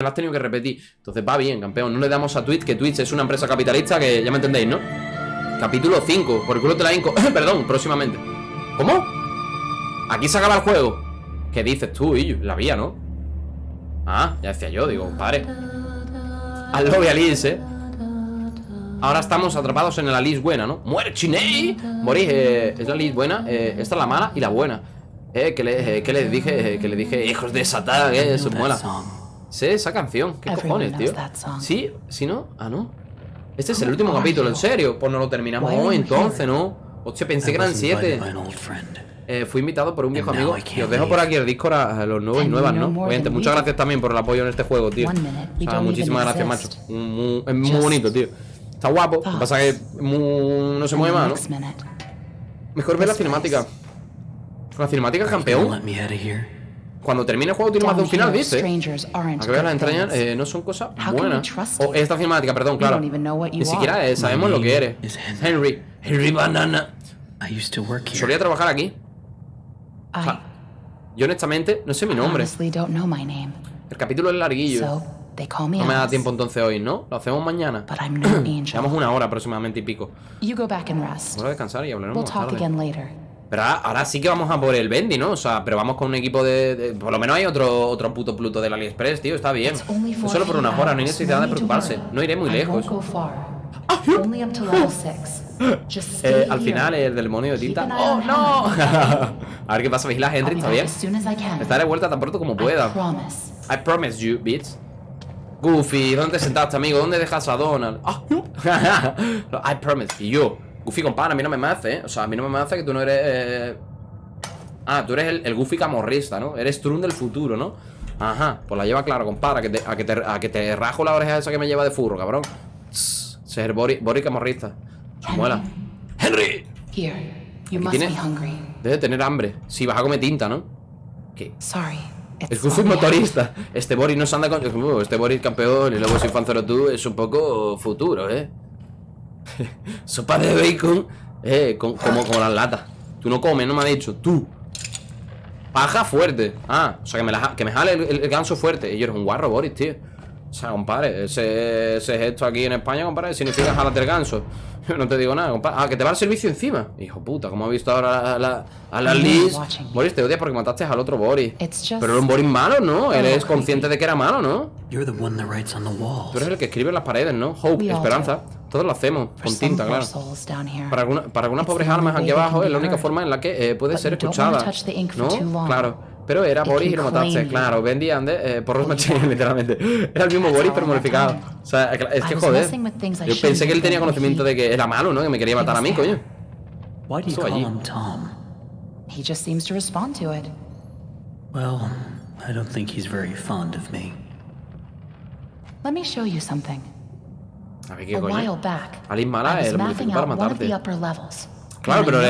lo has tenido que repetir. Entonces va bien, campeón. No le damos a Twitch, que Twitch es una empresa capitalista que ya me entendéis, ¿no? Capítulo 5, por el culo te la inco. Perdón, próximamente. ¿Cómo? Aquí se acaba el juego. ¿Qué dices tú, y La vía, ¿no? Ah, ya decía yo, digo, padre. Al lobby Alice, ¿eh? Ahora estamos atrapados en la list buena, ¿no? ¡Muere Chiney! Morí, eh, es la list buena eh, Esta es la mala y la buena Eh, que, le, eh, que les dije, eh, que le dije Hijos de Satán, eh, eso mola Sé esa canción, ¿qué cojones, tío? ¿Sí? ¿Sí no? Ah, no Este es el último capítulo, ¿en serio? Pues no lo terminamos hoy, entonces, ¿no? Hostia, pensé que eran siete. eh, fui invitado por un viejo amigo. Y os dejo por aquí el Discord a, los nuevos y nuevas, ¿no? Obviamente, muchas gracias también por el apoyo en este juego, tío. O sea, muchísimas gracias, macho. Muy, Es muy bonito, tío. Está guapo, lo que pasa es que no se mueve más, ¿no? Mejor ver la cinemática. La cinemática campeón Cuando termine el juego tiene más de un final, dice. A que veas las entrañas eh, no son cosas buenas O esta cinemática, perdón, claro. Ni siquiera eh, sabemos lo que eres. Henry Henry Banana. Solía trabajar aquí. Yo honestamente no sé mi nombre. El capítulo es larguillo. No me da tiempo entonces hoy, ¿no? Lo hacemos mañana. Llevamos una hora aproximadamente y pico. Vamos a descansar y hablaremos más tarde. Pero ahora, sí que vamos a por el Bendy, ¿no? O sea, pero vamos con un equipo de, Por lo menos hay otro, otro puto Pluto del AliExpress, tío, está bien. solo por una hora, no hay necesidad de preocuparse. No iré muy lejos. eh, al final, el del demonio de tinta. ¡Oh, no! a ver qué pasa, vigila Henry, ¿está bien? Estaré de vuelta tan pronto como pueda. I promise you, bitch. Goofy, ¿dónde te sentaste, amigo? ¿Dónde dejas a Donald? Ah, I promise. Y yo, Goofy, compadre, a mí no me hace, ¿eh? O sea, a mí no me hace que tú no eres... Eh... Ah, tú eres el, Goofy camorrista, ¿no? Eres Trun del futuro, ¿no? Ajá, pues la lleva claro, compadre, a que, te, a, que te, a que te rajo la oreja esa que me lleva de furro, cabrón. Ser Bori, Bori camorrista. Muela. ¡Henry! Here, you must be hungry. Debe tener hambre. Sí, vas a comer tinta, ¿no? ¿Qué? Sorry. Es soy motorista. Este Boris no se anda con. Este Boris campeón y luego soy fan tú es un poco futuro, ¿eh? Sopa de bacon, eh, como, las latas. Tú no comes, no me ha dicho. Tú. Paja fuerte. Ah, o sea, que me, que me jale el, ganso fuerte. Y yo eres un guarro, Boris, tío. O sea, compadre, ese, ese gesto aquí en España, compadre, significa jalate el ganso. No te digo nada, compadre. Ah, que te va el servicio encima. Hijo puta, como ha visto ahora a la, a la Liz. Boris, te odias porque mataste al otro Boris. Pero era un Boris malo, ¿no? Eres consciente de que era malo, ¿no? Tú eres el que escribe en las paredes, ¿no? Hope, esperanza. Todos lo hacemos, con tinta, claro. Para, alguna, para algunas pobres almas aquí abajo es la única forma en la que eh, puede ser escuchada. ¿No? Claro. Pero era Boris y lo mataste, claro. Bendy Ande, eh, por los machines, literalmente. Era el mismo Boris, pero modificado. O sea, es que joder. Yo pensé que él tenía conocimiento de que era malo, ¿no? Que me quería matar a mí, coño. Why do you call him Tom? He just seems to respond to it. Well, I don't think he's very fond of me. Let me show you something. A ver qué coño. Alice Mala, el modificó para matarte. Claro, pero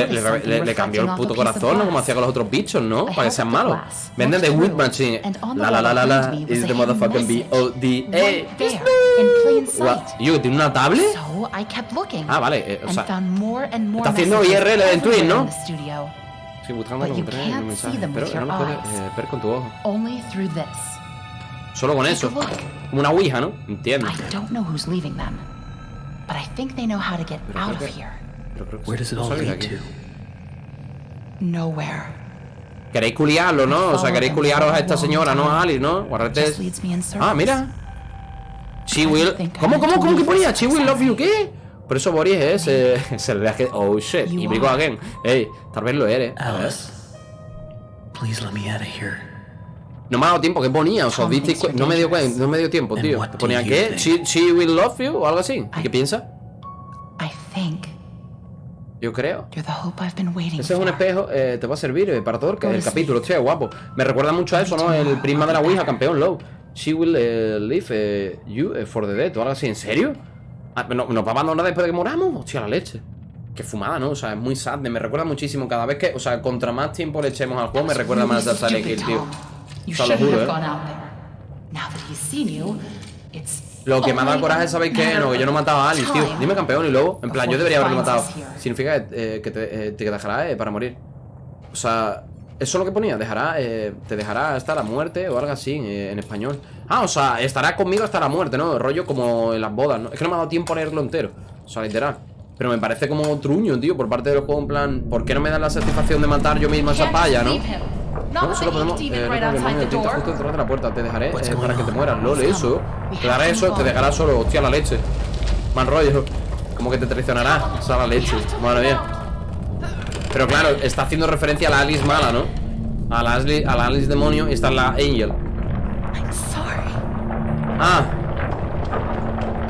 le, cambió el puto corazón, ¿no? Como hacía con los otros bichos, ¿no? Para que sean malos. Venden de Wood Machine. La la la la la. Is the motherfucking B-O-D. ¡Eh! Yo, ¿tiene una tablet? Ah, vale. Eh, o sea, está haciendo IRL en Twitch, ¿no? Sí, buscando los mensajes. Pero no lo puedes eh, ver con tu ojo. Solo con eso. Como una ouija, ¿no? Entiendo. But I think they know how to get out of here. Where does it all lead to? Nowhere. Queréis culiarlo, ¿no? O sea, queréis culiaros a esta señora, ¿no? A Alice, ¿no? Guardate. Ah, mira. She will. ¿Cómo, cómo, cómo que ponía? She will love you, ¿qué? Por eso Boris es. Eh, se le que. Oh shit. Y brigo again. Ey, tal vez lo eres. Alice. Please let me out of here. No me ha dado tiempo, ¿qué ponía? O sea, ¿viste? No me dio, no me dio tiempo, tío. Ponía qué? She, she will love you o algo así. ¿Qué piensa? I think yo creo. Ese es un espejo, eh, te va a servir eh, para todo el, capítulo, tío, guapo. Me recuerda mucho a eso, ¿no? El prisma de la Ouija, campeón low. She will uh, leave you for the dead o algo así. ¿En serio? Ah, ¿Nos va a abandonar después de que moramos? Hostia, la leche. Qué fumada, ¿no? O sea, es muy sad. Me recuerda muchísimo cada vez que... O sea, contra más tiempo le echemos al juego, me recuerda más a Silent Hill, tío. O sea, lo juro, ¿eh? Lo que me ha dado coraje, ¿sabéis qué? No, que yo no mataba a Alice, tío. Dime campeón y luego, en plan, yo debería haberlo matado. Significa que, eh, te, eh, te, dejará eh, para morir. O sea, Eso es lo que ponía, dejará, eh, te dejará hasta la muerte o algo así en español Ah, o sea, estará conmigo hasta la muerte, ¿no? Rollo como en las bodas, ¿no? Es que no me ha dado tiempo a leerlo entero O sea, literal Pero me parece como truño, tío, por parte del juego En plan, ¿por qué no me dan la satisfacción de matar yo mismo a esa palla, no? No, solo podemos eh, no justo detrás de la puerta Te dejaré eh, para que te mueras, lol, eso Te daré eso, te dejará solo, hostia, la leche. Mal rollo Como que te traicionará, o sea, la leche. Madre mía. Pero claro, está haciendo referencia a la Alice mala, ¿no? A la Alice, a la Alice demonio y está la Angel. Ah.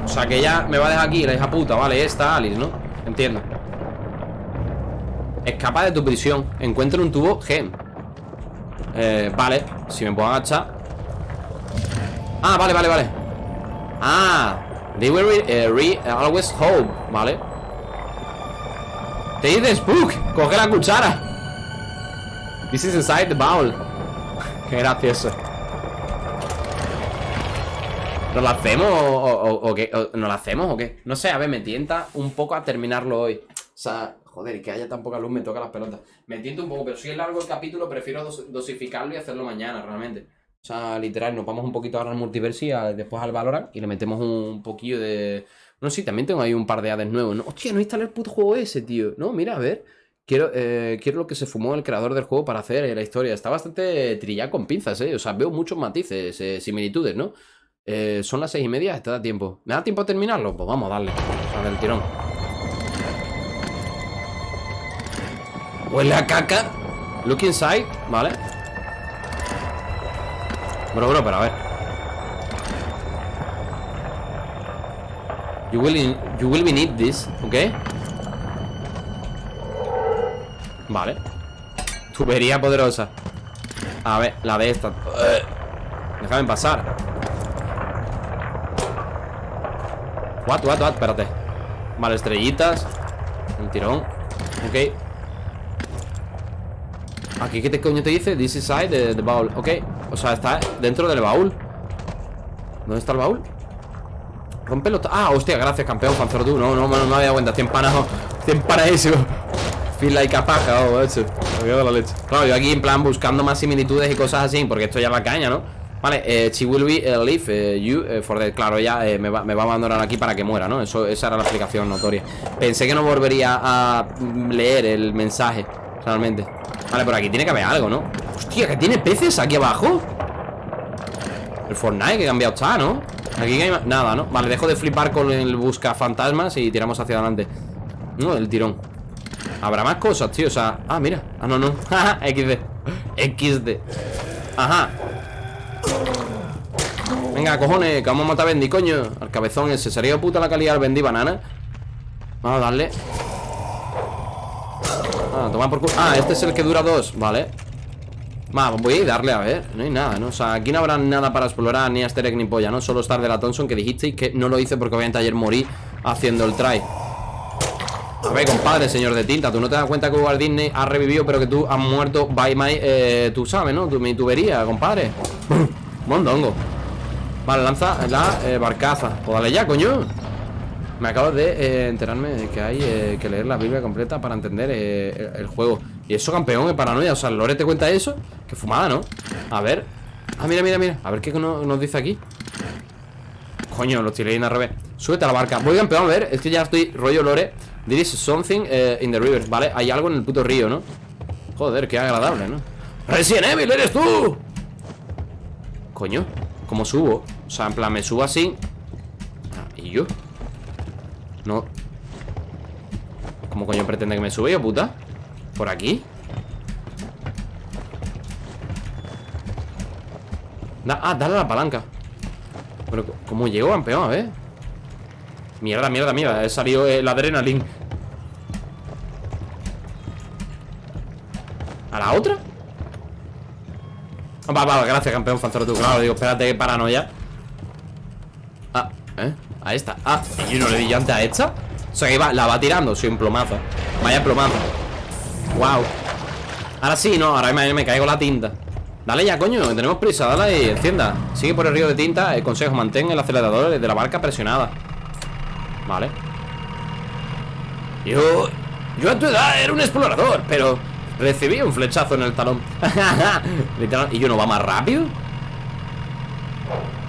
O sea que ella me va a dejar aquí, la hija puta Vale, esta Alice, ¿no? Entiendo. Escapa de tu prisión Encuentra un tubo gem eh, Vale, si me puedo agachar. Ah, vale, vale, vale. Ah They will re, re always hope Vale. Te dice Spook, coge la cuchara. This is inside the bowl. Qué gracioso. ¿Nos la hacemos o, qué? ¿Nos la hacemos o qué? No sé, a ver, me tienta un poco a terminarlo hoy. O sea, joder, y que haya tan poca luz me toca las pelotas Me tienta un poco, pero si es largo el capítulo Prefiero dosificarlo y hacerlo mañana, realmente O sea, literal, nos vamos un poquito ahora al multiverso Después al Valorant Y le metemos un poquillo de no, sí, también tengo ahí un par de hades nuevos. ¿no? Hostia, no instalé el puto juego ese, tío. No, mira, a ver. Quiero, eh, quiero lo que se fumó el creador del juego para hacer la historia. Está bastante trillado con pinzas, ¿eh? O sea, veo muchos matices, eh, similitudes, ¿no? Eh, son las seis y media, te da tiempo. ¿Me da tiempo a terminarlo? Pues vamos a darle. Tirón. Huele a caca. Look inside, ¿vale? Bro, bro, pero a ver. You will, you will need this, ¿ok? Vale. Tubería poderosa. A ver, la de esta. Déjame pasar. What, what, what, espérate. Vale, estrellitas. Un tirón. Ok Aquí, ¿qué te coño te dice? This is the, the baúl. Ok, o sea, está dentro del baúl. ¿Dónde está el baúl? Rompelo Ah, hostia, gracias, campeón, tú No, no, no, me había cuenta 100 panas 100 panas eso. Feel like a paja, oh, hecho Me la leche. Claro, yo aquí en plan buscando más similitudes y cosas así Porque esto ya va caña, ¿no? Vale, eh, she will be uh, leave uh, you for the... Claro, ella eh, me, va, me, va, a abandonar aquí para que muera, ¿no? Eso, esa era la explicación notoria. Pensé que no volvería a leer el mensaje Realmente Vale, por aquí tiene que haber algo, ¿no? Hostia, que tiene peces aquí abajo. El Fortnite que cambiado está, ¿no? Aquí hay nada, ¿no? Vale, dejo de flipar con el busca fantasmas y tiramos hacia adelante. No, el tirón. Habrá más cosas, tío, o sea Ah, mira, ah, no, no. XD XD Ajá. Venga, cojones, que vamos a matar a Bendy, coño. Al cabezón ese, sería puta la calidad del Bendy banana. Vamos a darle Ah, este es el que dura dos, vale. Va, voy a darle a ver No hay nada, ¿no? O sea, aquí no habrá nada para explorar Ni Asterek ni polla, ¿no? Solo estar de la Thompson que dijisteis Que no lo hice porque obviamente ayer morí Haciendo el try. A ver, compadre, señor de tinta Tú no te das cuenta que Walt Disney ha revivido Pero que tú has muerto by my... Eh, tú sabes, ¿no? Tu, mi tubería, compadre. Mondongo. Vale, lanza la eh, barcaza. Pues ya, coño me acabo de eh, enterarme de que hay eh, que leer la Biblia completa para entender eh, el, juego. Y eso, campeón, es paranoia. O sea, Lore te cuenta eso. Qué fumada, ¿no? A ver. Ah, mira, mira, mira. A ver qué nos, dice aquí. Coño, lo estoy leyendo al revés. Súbete a la barca. Voy, campeón, a ver. Es que ya estoy rollo Lore. There is something in the river. Vale, hay algo en el puto río, ¿no? Joder, qué agradable, ¿no? Resident Evil, eres tú. Coño, ¿cómo subo? O sea, en plan, me subo así. Ah, ¿Y yo? No ¿Cómo coño pretende que me sube yo, puta? ¿Por aquí? ah, dale a la palanca ¿cómo llego, campeón? A ver Mierda, mierda, mierda He salido eh, la adrenalina ¿A la otra? Ah, va, va, gracias, campeón Fanzoro tú, claro Digo, espérate, paranoia Ah, ¿eh? A esta. Ah, ¿y yo no le di antes a esta? O sea que la va tirando, soy un plomazo. Vaya plomazo. Wow Ahora sí, no, ahora me, me caigo la tinta. Dale ya, coño, tenemos prisa, dale y encienda. Sigue por el río de tinta, el consejo Mantén el acelerador de la barca presionada. Vale. Yo... Yo a tu edad era un explorador, pero... Recibí un flechazo en el talón. Literal, ¿y yo no va más rápido?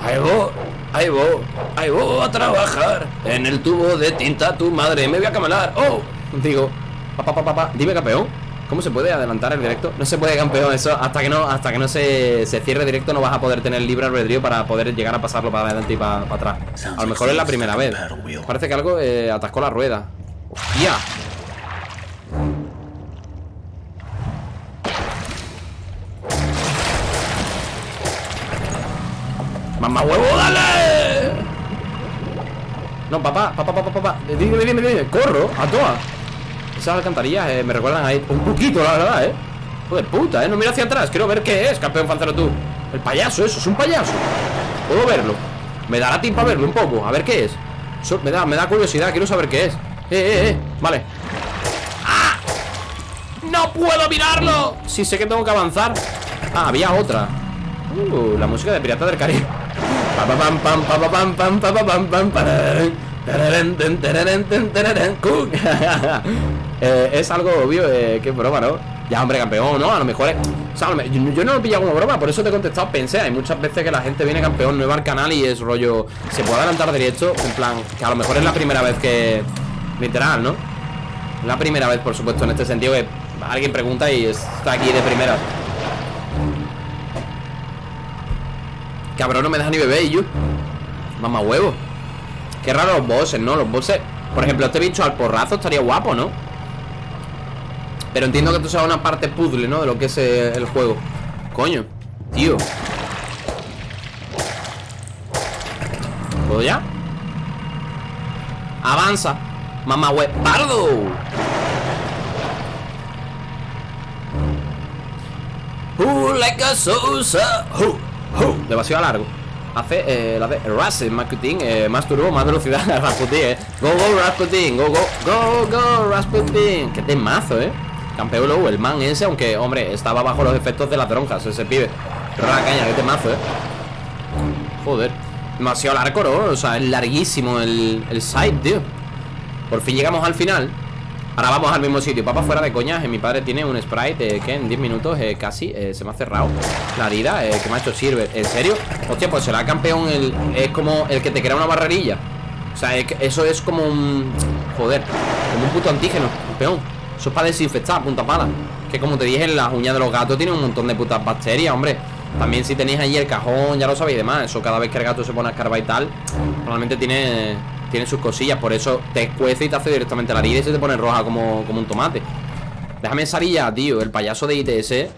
Ahí voy, ahí voy, ahí voy a trabajar En el tubo de tinta tu madre Me voy a camelar, oh Digo, papá, papá, papá, dime campeón ¿Cómo se puede adelantar el directo? No se puede, campeón, eso hasta que no hasta que no se, se cierre directo no vas a poder tener libre albedrío para poder llegar a pasarlo para adelante y para, atrás. A lo mejor es la primera vez. Parece que algo eh, atascó la rueda. ¡Hostia! ¡Mamá huevo, dale! No, papá, papá, papá, papá. Dime, dime, dime, corro, a toa. Esas alcantarillas eh, me recuerdan ahí Un poquito, la verdad, eh. Joder, puta, eh, no mira hacia atrás Quiero ver qué es, campeón fancero tú. El payaso, eso, es un payaso. Puedo verlo. Me dará tiempo a verlo un poco, a ver qué es. Me, da, me da curiosidad, quiero saber qué es. Eh, eh, eh, vale. ¡Ah! ¡No puedo mirarlo! Sí, sé que tengo que avanzar. Ah, había otra. Uh, la música de Pirata del Caribe es algo obvio, eh, que broma, ¿no? Ya, hombre, campeón, ¿no? A lo mejor es... Yo, no lo pillado como broma, por eso te he contestado, pensé Hay muchas veces que la gente viene campeón nuevo al canal y es rollo... Se puede adelantar directo, en plan, que a lo mejor es la primera vez que... Literal, ¿no? La primera vez, por supuesto, en este sentido que alguien pregunta y está aquí de primera Cabrón, no me deja ni beber y yo Mamá huevo Qué raro los bosses, ¿no? Los bosses Por ejemplo, este bicho al porrazo estaría guapo, ¿no? Pero entiendo que esto sea una parte puzzle, ¿no? De lo que es el juego Coño, tío ¿Puedo ya? Avanza Mamá huevo ¡Pardo! Who like a Demasiado largo. Hace eh, la de eh, Más turbo, más velocidad Rasputin, eh. Go, go, Rasputin Go, go, go, go, Rasputin. Qué temazo, eh. Campeón luego, el man ese Aunque, hombre, estaba bajo los efectos de las dronjas Ese pibe. La caña, qué temazo, eh. Joder. Demasiado largo, ¿no? O sea, es larguísimo el, el site, tío. Por fin llegamos al final Ahora vamos al mismo sitio Papá, fuera de coñas Mi padre tiene un sprite que en 10 minutos eh, casi eh, se me ha cerrado. La herida eh, que me ha hecho Silver ¿En serio? Hostia, pues será campeón el, Es como el que te crea una barrerilla. O sea, eso es como un... Joder Como un puto antígeno Campeón. Eso es para desinfectar, punta pala. Que como te dije, las uñas de los gatos tienen un montón de putas bacterias, hombre. También si tenéis ahí el cajón, ya lo sabéis demás Eso cada vez que el gato se pone a escarbar y tal Normalmente tiene tiene sus cosillas, por eso te cuece y te hace directamente la herida y se te pone roja como, como un tomate. Déjame salir ya, tío, el payaso de ITS.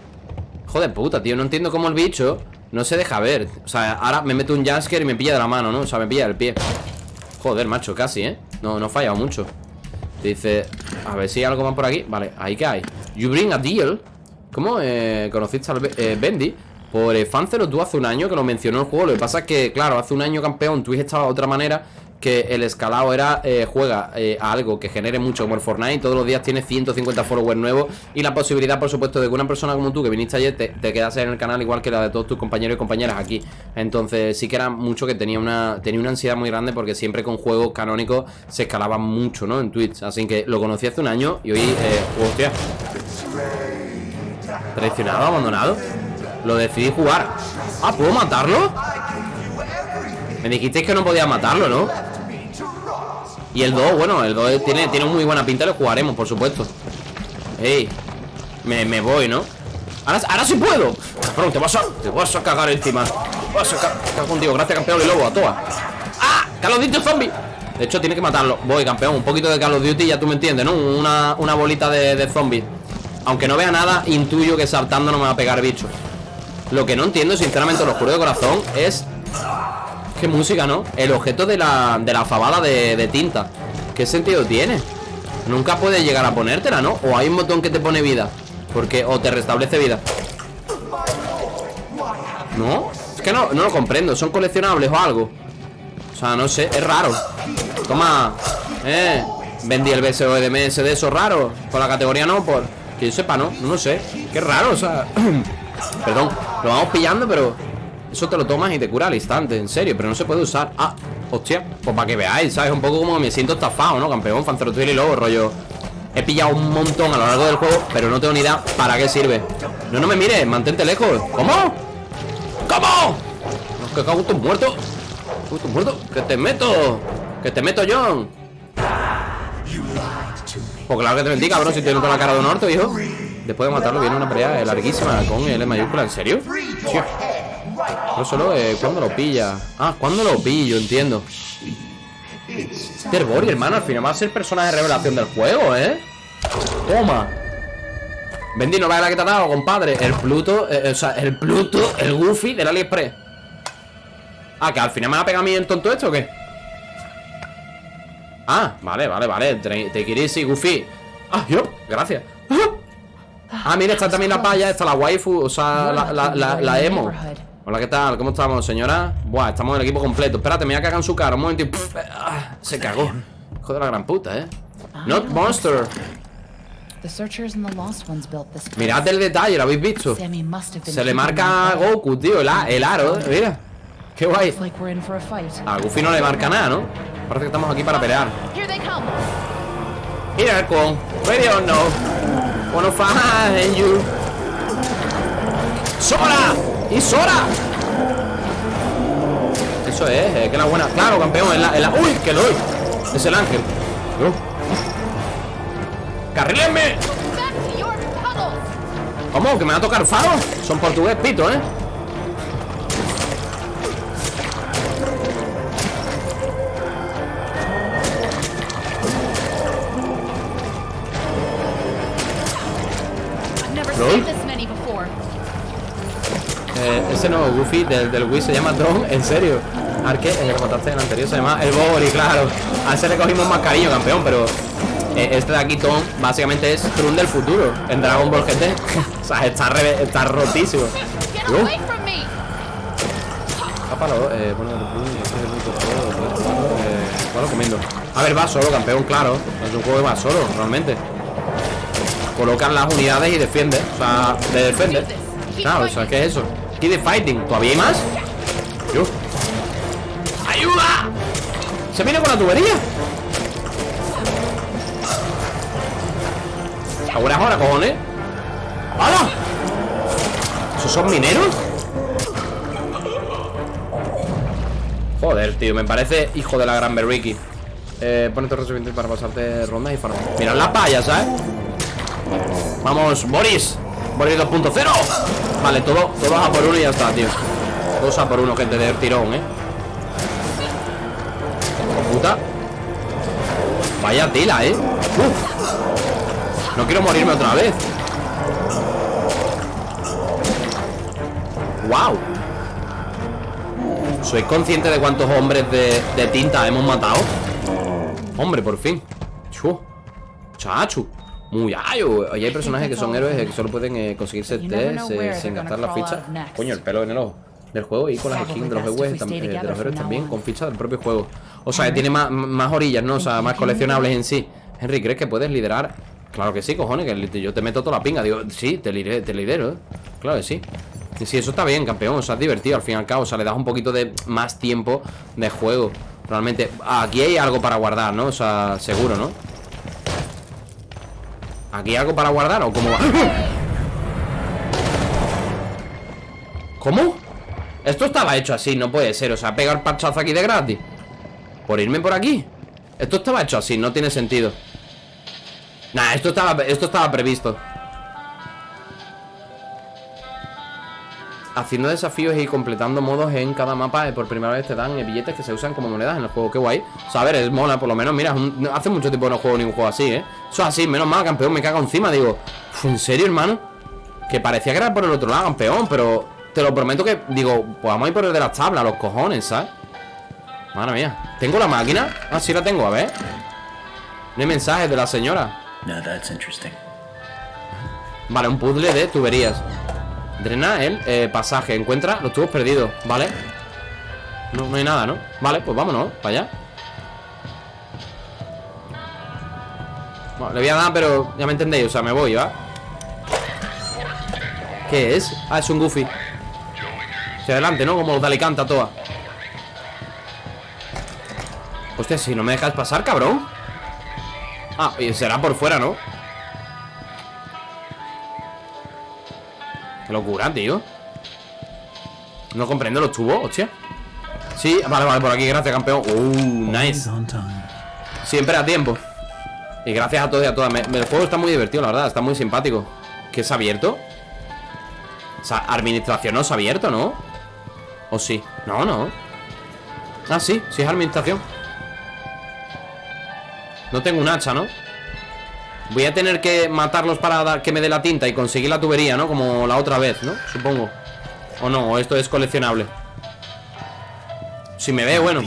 Joder puta, tío, no entiendo cómo el bicho no se deja ver. O sea, ahora me meto un Jasker y me pilla de la mano, ¿no? O sea, me pilla del pie. Joder, macho, casi, ¿eh? No, no ha fallado mucho. Dice, a ver si hay algo más por aquí. Vale, ahí que hay. You bring a deal. ¿Cómo eh, conociste al eh, Bendy? Por eh, Fancero, tú hace un año que lo mencionó el juego. Lo que pasa es que, claro, hace un año campeón, Twitch estaba de otra manera que el escalado era eh, juega eh, a algo que genere mucho como el Fortnite todos los días tiene 150 followers nuevos y la posibilidad por supuesto de que una persona como tú que viniste ayer te, te quedase en el canal igual que la de todos tus compañeros y compañeras aquí entonces sí que era mucho que tenía una tenía una ansiedad muy grande porque siempre con juegos canónicos se escalaba mucho ¿no? en Twitch así que lo conocí hace un año y hoy eh, hostia traicionado abandonado lo decidí jugar ah ¿puedo matarlo? Me dijisteis que no podía matarlo, ¿no? Y el 2, bueno, el 2 tiene, tiene muy buena pinta, lo jugaremos, por supuesto Ey, me, me voy, ¿no? Ahora, ahora sí puedo te vas a, te vas a cagar encima Te vas a cagar contigo, gracias campeón y lobo, a toa ¡Ah! ¡Carlos Duty zombie! De hecho, tiene que matarlo Voy, campeón, un poquito de Call of Duty, ya tú me entiendes, ¿no? Una, una bolita de, de Aunque no vea nada, intuyo que saltando no me va a pegar bicho Lo que no entiendo, sinceramente, lo juro de corazón Es Qué música, ¿no? El objeto de la, de la fabada de, tinta ¿Qué sentido tiene? Nunca puedes llegar a ponértela, ¿no? O hay un botón que te pone vida Porque, o te restablece vida ¿No? Es que no, no lo comprendo ¿Son coleccionables o algo? O sea, no sé, es raro Toma Eh Vendí el BSO de MS de eso raro Por la categoría no, por Que yo sepa, ¿no? No sé Qué raro, o sea Perdón Lo vamos pillando, pero eso te lo tomas y te cura al instante, en serio, pero no se puede usar Ah, hostia, pues para que veáis, ¿sabes? Un poco como me siento estafado, ¿no? Campeón, Fancerotwil y luego rollo He pillado un montón a lo largo del juego Pero no tengo ni idea para qué sirve No, no me mires, mantente lejos ¿Cómo? ¿Cómo? Que cago en muerto muerto Que te meto Que te meto, John Pues claro que te mentí, cabrón Si te noto la cara de un orto, hijo Después de matarlo viene una pelea larguísima Con L mayúscula, ¿en serio? Pero solo eh, cuando lo pilla Ah, cuando lo pillo, entiendo. Terbori, hermano, al final va a ser personaje de revelación del juego, ¿eh? Toma. Bendy, no la que te ha dado, compadre. El Pluto, eh, o sea, el Pluto, el Goofy del AliExpress. Ah, que al final me va a pegar a mí el tonto esto o qué Ah, vale, vale, vale. Te quieres y Goofy. Ah, yo, gracias. Ah, mira, está también la paya Está la waifu, o sea, la, la, la emo Hola, ¿qué tal? ¿Cómo estamos, señora? Buah, estamos en el equipo completo. Espérate, me voy a cagar en su cara. Un momento y... Ah, se cagó. Hijo de la gran puta, ¿eh? Not monster. Mirad el detalle, ¿lo habéis visto? Se le marca a Goku, tío El, el aro, ¿eh? mira Qué guay. A Goofy no le marca nada, ¿no? Parece que estamos aquí para pelear. Mira con Ready or no. Wanna find you. ¡Sora! ¡Y Sora! Eso es, eh, que la buena Claro, campeón, es la, ¡Uy, que lo doy! Es el ángel ¿No? ¡Carrílenme! ¿Cómo? ¿Que me va a tocar faro? Son portugués, pito, ¿eh? Ese nuevo Goofy del, del Wii se llama Don, en serio. Arque, el que mataste en el anterior se llama el Bori, claro. A ese le cogimos más cariño, campeón, pero eh, este de aquí, Tom, básicamente es Trun del futuro en Dragon Ball GT. o sea, está, está rotísimo. Uh. eh, bueno, bueno, comiendo. A ver, va solo, campeón, claro. Es un juego que va solo, realmente. Colocan las unidades y defiende. O sea, de defender. Claro, o sea, ¿qué es eso? De fighting. ¿Todavía hay más? ¡Ayuda! Se viene con la tubería. Ahora ahora, cojones. ¡Hala! ¿Esos son mineros? Joder, tío, me parece hijo de la gran Berriki. Eh, ponete suficiente para pasarte rondas y farm. Mirad la paya, ¿sabes? Vamos, Boris. Boris 2.0. Vale, todo, todo a por uno y ya está, tío Todos a por uno, gente, de tirón, ¿eh? Puta Vaya tela, ¿eh? No quiero morirme otra vez ¡Wow! ¿Sois consciente de cuántos hombres de, tinta hemos matado? Hombre, por fin Chu Chachu muy ayo. Hay personajes que son héroes que solo pueden eh, conseguirse test eh, sin gastar la ficha. Coño, el pelo en el ojo del juego y con las skins de los héroes, eh, de los héroes también, con ficha del propio juego. O sea, que tiene más, más orillas, ¿no? O sea, más coleccionables en sí. Henry, ¿crees que puedes liderar? Claro que sí, cojones, que yo te meto toda la pinga. Digo, sí, te, lidero, te lidero, Claro que sí. Y sí, eso está bien, campeón. O sea, es divertido al fin y al cabo. O sea, le das un poquito de más tiempo de juego. Realmente, aquí hay algo para guardar, ¿no? O sea, seguro, ¿no? ¿Aquí algo para guardar o cómo va? ¿Cómo? Esto estaba hecho así, no puede ser. O sea, pegar parchazo aquí de gratis. Por irme por aquí. Esto estaba hecho así, no tiene sentido. Nah, esto estaba, esto estaba previsto Haciendo desafíos y completando modos en cada mapa eh, Por primera vez te dan eh, billetes que se usan como monedas en el juego. Qué guay. O sea, a ver, es mola, por lo menos, mira Hace mucho tiempo no juego ningún juego así, ¿eh? Eso es así, menos mal, campeón, me cago encima. Digo, ¿en serio, hermano? Que parecía que era por el otro lado, campeón Pero te lo prometo que, digo, pues vamos a ir por el de las tablas Los cojones, ¿sabes? Madre mía. ¿Tengo la máquina? Ah, sí la tengo, a ver. No hay mensajes de la señora. Vale, un puzzle de tuberías Drena el eh, pasaje Encuentra los tubos perdidos, ¿vale? No, no hay nada, ¿no? Vale, pues vámonos, para allá bueno, Le voy a dar, pero ya me entendéis O sea, me voy, ¿va? ¿Qué es? Ah, es un Goofy Hacia adelante, ¿no? Como los de Alicante toa Hostia, si no me dejas pasar, cabrón Ah, y será por fuera, ¿no? Locura, tío. No comprendo los tubos, hostia. Sí, vale, vale, por aquí, gracias, campeón. Uh, nice. Siempre a tiempo. Y gracias a todos y a todas. El juego está muy divertido, la verdad, está muy simpático. ¿Qué es abierto? O sea, administración no es abierto, ¿no? ¿O sí? No, no. Ah, sí, sí es administración. No tengo un hacha, ¿no? Voy a tener que matarlos para dar, que me dé la tinta y conseguir la tubería, ¿no? Como la otra vez, ¿no? Supongo. O no, o esto es coleccionable Si me ve, bueno.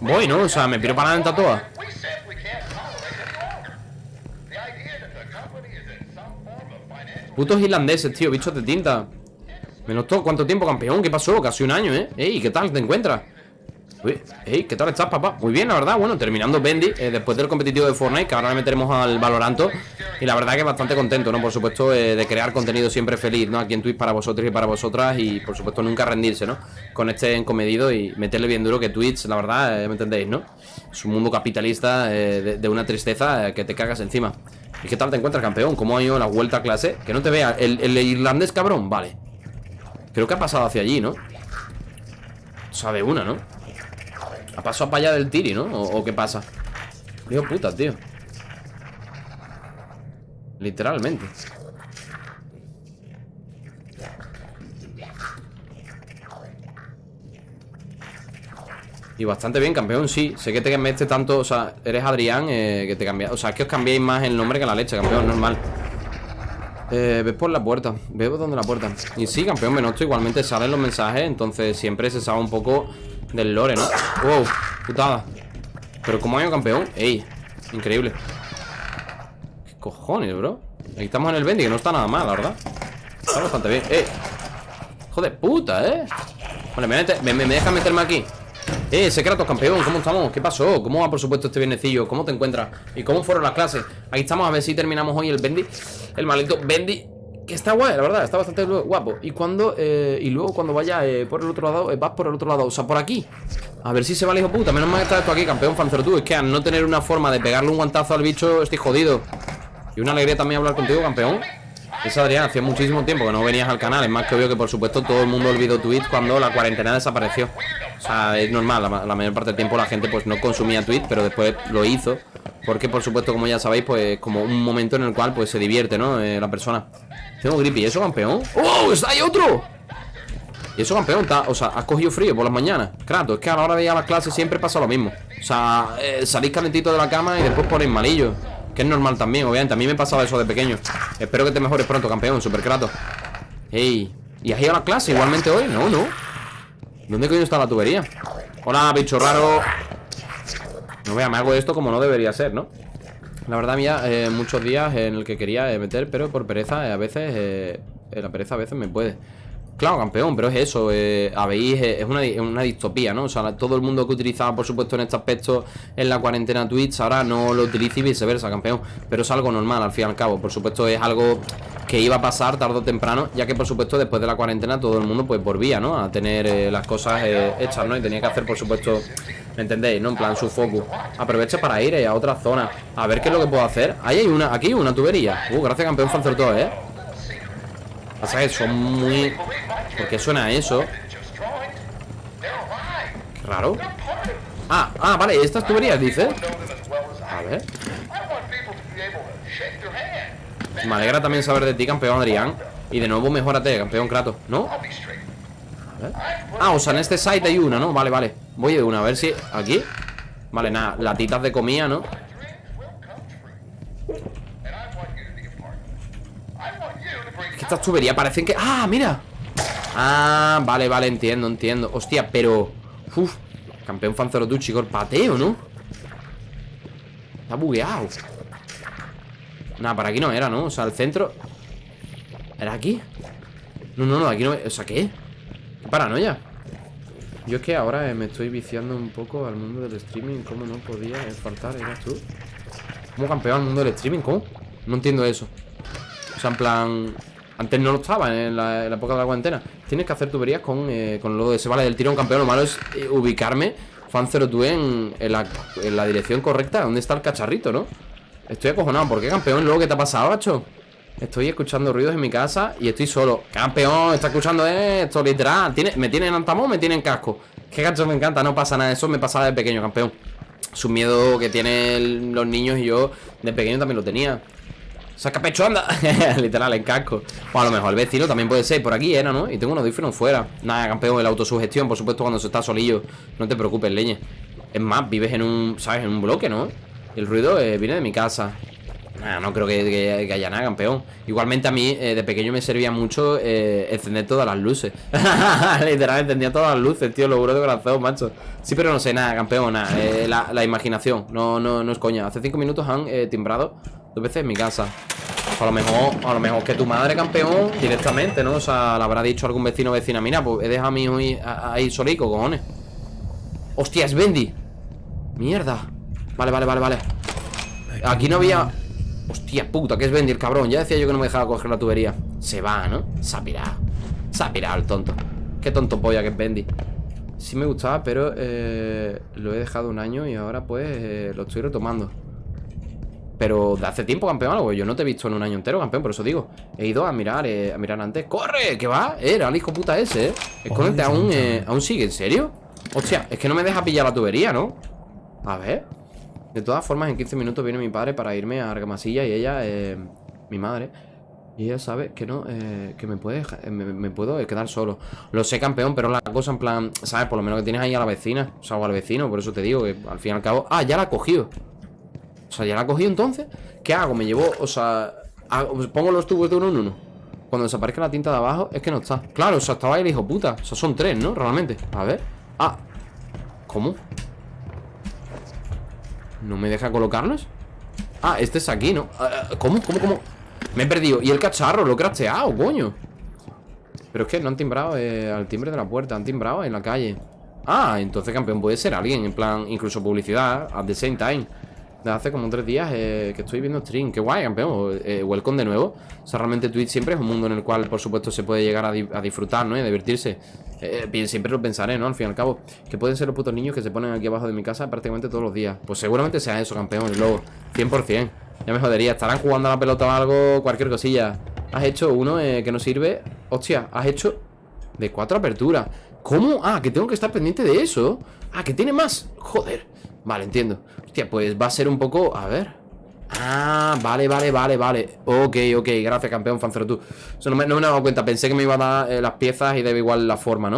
Voy, ¿no? O sea, me piro para adelante a todas Putos irlandeses, tío, bichos de tinta Me notó cuánto tiempo, campeón ¿Qué pasó? Casi un año, ¿eh? Ey, ¿qué tal te encuentras? Uy, ey, ¿qué tal estás, papá? Muy bien, la verdad, bueno, terminando Bendy eh, Después del competitivo de Fortnite, que ahora le meteremos al Valoranto Y la verdad que bastante contento, ¿no? Por supuesto, eh, de crear contenido siempre feliz, ¿no? Aquí en Twitch para vosotros y para vosotras Y, por supuesto, nunca rendirse, ¿no? Con este encomedido y meterle bien duro que Twitch, la verdad, eh, ¿me entendéis, no? Es un mundo capitalista de, una tristeza que te cagas encima ¿Y qué tal te encuentras, campeón? ¿Cómo ha ido la vuelta a clase? Que no te vea. ¿El, irlandés, cabrón? Vale. Creo que ha pasado hacia allí, ¿no? Sabe una, ¿no? Ha pasado para allá del tiri, ¿no? ¿O, qué pasa? Dios puta, tío. Literalmente. Y bastante bien, campeón, sí Sé que te cambiaste tanto, o sea, eres Adrián eh, Que te cambias, o sea, es que os cambiéis más el nombre que la leche, campeón, normal eh, ves por la puerta, ves por donde la puerta Y sí, campeón, me noto, igualmente salen los mensajes Entonces siempre se sabe un poco del lore, ¿no? Wow, putada Pero ¿cómo hay un campeón? Ey, increíble ¿Qué cojones, bro? Aquí estamos en el Bendy, que no está nada mal, la verdad Está bastante bien, ey Joder, puta, ¿eh? Vale, me, me, me deja meterme aquí eh, Secretos campeón, ¿cómo estamos? ¿Qué pasó? ¿Cómo va por supuesto este viernecillo? ¿Cómo te encuentras? ¿Y cómo fueron las clases? Aquí estamos a ver si terminamos hoy el Bendy El maldito Bendy Que está guay, la verdad, está bastante guapo Y cuando, eh, y luego cuando vaya eh, por el otro lado eh, Vas por el otro lado, o sea, por aquí A ver si se va el hijo puta, menos mal que está esto aquí Campeón tú, es que al no tener una forma de pegarle un guantazo al bicho Estoy jodido Y una alegría también hablar contigo, campeón es Adrián, hacía muchísimo tiempo que no venías al canal Es más que obvio que por supuesto todo el mundo olvidó Twitch Cuando la cuarentena desapareció O sea, es normal, la, mayor parte del tiempo la gente pues no consumía Twitch Pero después lo hizo Porque por supuesto, como ya sabéis, pues como un momento en el cual pues se divierte, ¿no? Eh, la persona Tengo gripe, ¿y eso campeón? ¡Oh! ¡Está ahí otro! Y eso campeón, está, o sea, has cogido frío por las mañanas Claro, es que a la hora de ir a las clases siempre pasa lo mismo O sea, eh, salís calentito de la cama y después ponéis malillo que es normal también, obviamente A mí me pasaba eso de pequeño Espero que te mejores pronto, campeón, super crato Ey, ¿y has ido a la clase igualmente hoy? No, no ¿Dónde coño está la tubería? Hola, bicho raro No vea, me hago esto como no debería ser, ¿no? La verdad, mía, eh, muchos días en el que quería eh, meter Pero por pereza, eh, a veces La pereza a veces me puede Claro, campeón, pero es eso, eh, habéis, eh, es una, una, distopía, ¿no? O sea, todo el mundo que utilizaba, por supuesto, en este aspecto en la cuarentena Twitch, ahora no lo utiliza y viceversa, campeón. Pero es algo normal, al fin y al cabo. Por supuesto, es algo que iba a pasar tarde o temprano, ya que, por supuesto, después de la cuarentena todo el mundo, pues, volvía, ¿no? A tener eh, las cosas hechas, ¿no? Y tenía que hacer, por supuesto, ¿me entendéis? ¿No? En plan, su focus. Aprovecha para ir a otra zona, a ver qué es lo que puedo hacer. Ahí hay una, aquí una tubería. Uh, gracias, campeón todo, ¿eh? Pasa que son muy... ¿Por qué suena eso? Qué raro Ah, ah, vale, estas tuberías, dice A ver Me alegra también saber de ti, campeón Adrián Y de nuevo mejorate, campeón Kratos ¿No? Ah, o sea, en este site hay una, ¿no? Vale, vale Voy de una, a ver si... ¿Aquí? Vale, nada, latitas de comida, ¿no? Es que estas tuberías parecen que... ¡Ah, mira! Ah, vale, vale, entiendo, entiendo Hostia, pero... Uf, campeón Fanzero tu chico, el pateo, ¿no? Está bugueado Nada, para aquí no era, ¿no? O sea, el centro ¿Era aquí? No, no, no, aquí no... O sea, ¿qué? ¿Qué paranoia? Yo es que ahora eh, me estoy viciando un poco al mundo del streaming ¿Cómo no podía faltar? ¿Eras tú? ¿Cómo campeón al mundo del streaming? ¿Cómo? No entiendo eso O sea, en plan... Antes no lo estaba en la, época de la cuarentena Tienes que hacer tuberías con, eh, con lo de se vale del tirón campeón Lo malo es eh, ubicarme Fan 02 en, en, la, en la dirección correcta ¿Dónde está el cacharrito, no? Estoy acojonado ¿Por qué campeón? Luego, ¿qué te ha pasado, macho? Estoy escuchando ruidos en mi casa y estoy solo Campeón, está escuchando esto, literal ¿Tiene, ¿Me tiene en antamón me tiene en casco? Qué gacho me encanta, no pasa nada Eso me pasaba de pequeño, campeón Su miedo que tienen los niños y yo De pequeño también lo tenía Saca pecho, anda. Literal, en casco. O a lo mejor el vecino también puede ser Por aquí era, ¿no? Y tengo unos audífonos fuera. Nada, campeón, el autosugestión Por supuesto, cuando se está solillo. No te preocupes, leñe Es más, vives en un, ¿sabes? En un bloque, ¿no? El ruido eh, viene de mi casa. No creo que, haya nada, campeón. Igualmente a mí, eh, de pequeño me servía mucho eh, Encender todas las luces. Literalmente, encendía todas las luces, tío Lo juro de corazón, macho. Sí, pero no sé, nada, campeón, nada. Eh, la, imaginación, no, no, no es coña. Hace cinco minutos han timbrado dos veces en mi casa. A lo mejor, a lo mejor que tu madre, campeón, directamente, ¿no? O sea, le habrá dicho algún vecino o vecina Mira, pues he dejado a mi hijo ahí solico, cojones Hostia, es Bendy Mierda Vale, vale, vale, vale. Aquí no había Hostia puta, que es Bendy el cabrón. Ya decía yo que no me dejaba coger la tubería. Se va, ¿no? Se ha pirado. Se ha pirado el tonto. Qué tonto polla que es Bendy. Sí me gustaba, pero eh, lo he dejado un año y ahora pues eh, lo estoy retomando Pero de hace tiempo, campeón, algo Yo no te he visto en un año entero, campeón, por eso digo He ido a mirar, eh, a mirar antes ¡Corre! ¿Qué va? Era el hijo puta ese, ¿eh? Escóndete, aún, aún sigue, ¿en serio? Hostia, es que no me deja pillar la tubería, ¿no? A ver de todas formas, en 15 minutos viene mi padre para irme a Argamasilla y ella, eh, mi madre, y ella sabe que no, eh, que me puede eh, me, puedo quedar solo. Lo sé, campeón, pero la cosa en plan, ¿sabes? Por lo menos que tienes ahí a la vecina, o sea, o al vecino, por eso te digo que al fin y al cabo. Ah, ya la ha cogido. O sea, ya la cogido entonces. ¿Qué hago? Me llevo, o sea, pongo los tubos de uno en uno. Cuando desaparezca la tinta de abajo, es que no está. Claro, o sea, estaba ahí el hijo puta. O sea, son tres, ¿no? Realmente. A ver. Ah. ¿Cómo? ¿No me deja colocarlos? Ah, este es aquí, ¿no? Ah, ah, ¿Cómo? ¿Cómo? ¿Cómo? Me he perdido Y el cacharro, lo he cracheado, coño Pero es que no han timbrado eh, al timbre de la puerta Han timbrado en la calle Ah, entonces campeón puede ser alguien En plan, incluso publicidad At the same time hace como tres días eh, que estoy viendo stream. Qué guay, campeón. Eh, welcome de nuevo. O sea, realmente Twitch siempre es un mundo en el cual, por supuesto, se puede llegar a, disfrutar, ¿no? Y a divertirse. Eh, siempre lo pensaré, ¿no? Al fin y al cabo. Que pueden ser los putos niños que se ponen aquí abajo de mi casa prácticamente todos los días. Pues seguramente sea eso, campeón. Y luego, 100%. Ya me jodería. Estarán jugando a la pelota o algo, cualquier cosilla. Has hecho uno que no sirve. Hostia, has hecho de cuatro aperturas. ¿Cómo? Ah, que tengo que estar pendiente de eso. Ah, que tiene más. Joder. Vale, entiendo Hostia, pues va a ser un poco... A ver Ah, vale, vale, vale, vale Ok, ok, gracias campeón, Fancero tú Eso no me, he dado cuenta Pensé que me iba a dar eh, las piezas y debe igual la forma, ¿no?